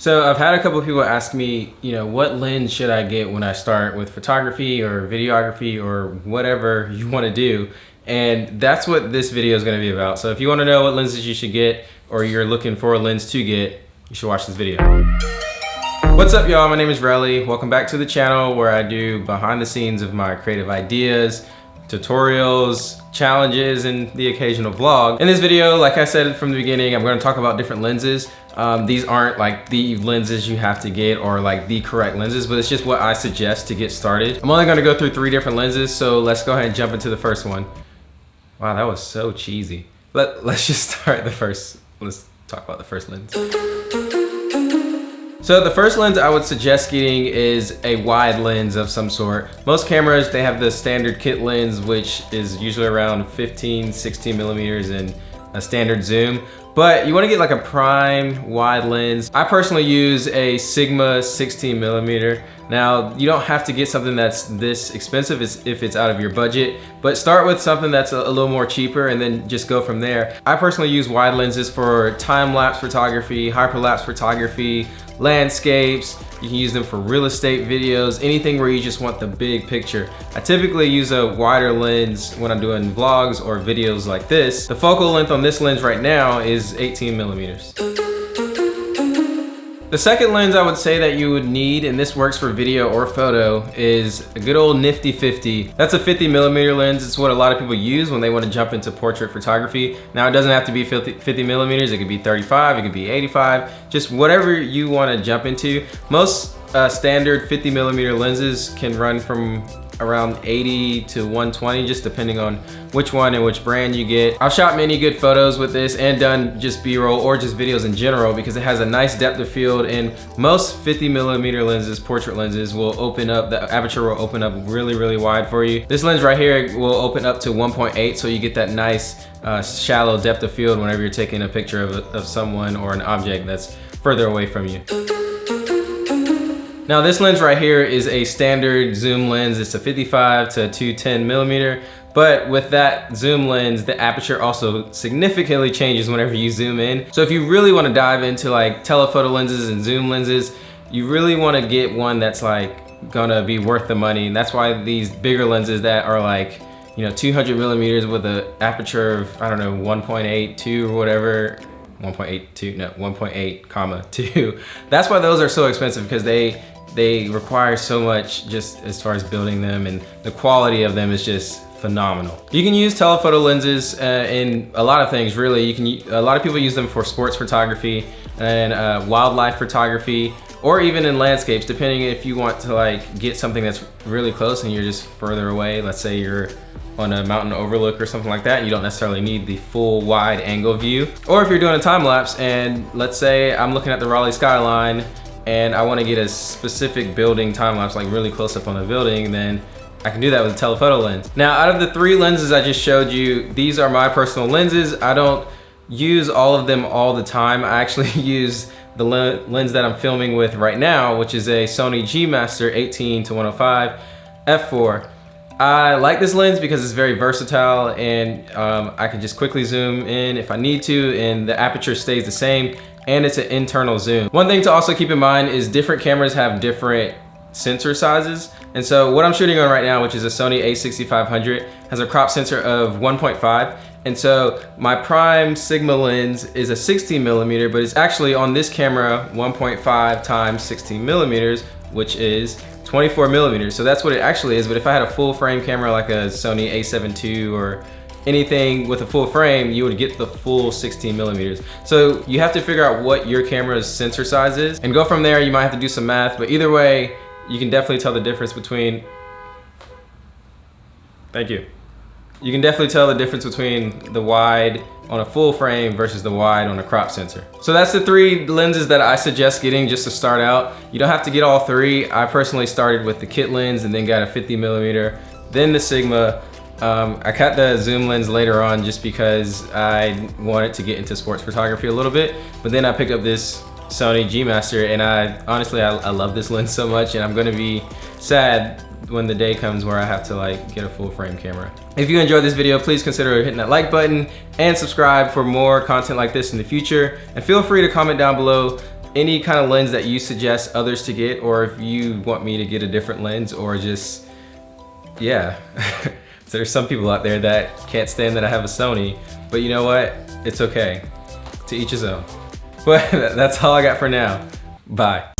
So I've had a couple people ask me, you know, what lens should I get when I start with photography or videography or whatever you want to do. And that's what this video is going to be about. So if you want to know what lenses you should get or you're looking for a lens to get, you should watch this video. What's up y'all, my name is Relly. Welcome back to the channel where I do behind the scenes of my creative ideas, tutorials, challenges, and the occasional vlog. In this video, like I said from the beginning, I'm gonna talk about different lenses. Um, these aren't like the lenses you have to get or like the correct lenses, but it's just what I suggest to get started. I'm only gonna go through three different lenses, so let's go ahead and jump into the first one. Wow, that was so cheesy. Let, let's just start the first, let's talk about the first lens. So the first lens I would suggest getting is a wide lens of some sort. Most cameras, they have the standard kit lens, which is usually around 15, 16 millimeters and a standard zoom. But you wanna get like a prime wide lens. I personally use a Sigma 16 millimeter. Now, you don't have to get something that's this expensive if it's out of your budget, but start with something that's a, little more cheaper and then just go from there. I personally use wide lenses for time-lapse photography, hyperlapse photography, landscapes, you can use them for real estate videos, anything where you just want the big picture. I typically use a wider lens when I'm doing vlogs or videos like this. The focal length on this lens right now is 18 millimeters. The second lens I would say that you would need, and this works for video or photo, is a good old nifty 50. That's a 50 millimeter lens. It's what a lot of people use when they want to jump into portrait photography. Now it doesn't have to be 50, 50 millimeters. It could be 35, it could be 85, just whatever you want to jump into. Most uh, standard 50 millimeter lenses can run from around 80 to 120 just depending on which one and which brand you get. I've shot many good photos with this and done just b-roll or just videos in general because it has a nice depth of field and most 50 millimeter lenses, portrait lenses will open up, the aperture will open up really, really wide for you. This lens right here will open up to 1.8 so you get that nice uh, shallow depth of field whenever you're taking a picture of, of someone or an object that's further away from you. Now this lens right here is a standard zoom lens. It's a 55 to 210 millimeter. But with that zoom lens, the aperture also significantly changes whenever you zoom in. So if you really wanna dive into like telephoto lenses and zoom lenses, you really wanna get one that's like gonna be worth the money. And that's why these bigger lenses that are like, you know, 200 millimeters with an aperture of, I don't know, 1.8, 2 or whatever, 1.82, no, 1.8 comma 2. That's why those are so expensive because they they require so much just as far as building them and the quality of them is just phenomenal. You can use telephoto lenses uh, in a lot of things really. You can A lot of people use them for sports photography and uh, wildlife photography or even in landscapes depending if you want to like get something that's really close and you're just further away. Let's say you're on a mountain overlook or something like that and you don't necessarily need the full wide angle view. Or if you're doing a time lapse and let's say I'm looking at the Raleigh skyline and I wanna get a specific building time lapse, like really close up on the building, then I can do that with a telephoto lens. Now, out of the three lenses I just showed you, these are my personal lenses. I don't use all of them all the time. I actually use the lens that I'm filming with right now, which is a Sony G Master 18 to 105 f4. I like this lens because it's very versatile and um, I can just quickly zoom in if I need to and the aperture stays the same and it's an internal zoom. One thing to also keep in mind is different cameras have different sensor sizes. And so what I'm shooting on right now, which is a Sony a6500, has a crop sensor of 1.5. And so my prime Sigma lens is a 16 millimeter, but it's actually on this camera 1.5 times 16 millimeters, which is 24 millimeters. So that's what it actually is. But if I had a full frame camera like a Sony a7 II or anything with a full frame, you would get the full 16 millimeters. So you have to figure out what your camera's sensor size is and go from there. You might have to do some math, but either way, you can definitely tell the difference between, thank you. You can definitely tell the difference between the wide on a full frame versus the wide on a crop sensor. So that's the three lenses that I suggest getting just to start out. You don't have to get all three. I personally started with the kit lens and then got a 50 millimeter, then the Sigma, um, I cut the zoom lens later on just because I wanted to get into sports photography a little bit, but then I picked up this Sony G Master and I honestly, I, I love this lens so much and I'm gonna be sad when the day comes where I have to like get a full frame camera. If you enjoyed this video, please consider hitting that like button and subscribe for more content like this in the future. And feel free to comment down below any kind of lens that you suggest others to get, or if you want me to get a different lens, or just, yeah. There's some people out there that can't stand that I have a Sony, but you know what? It's okay. To each his own. But that's all I got for now. Bye.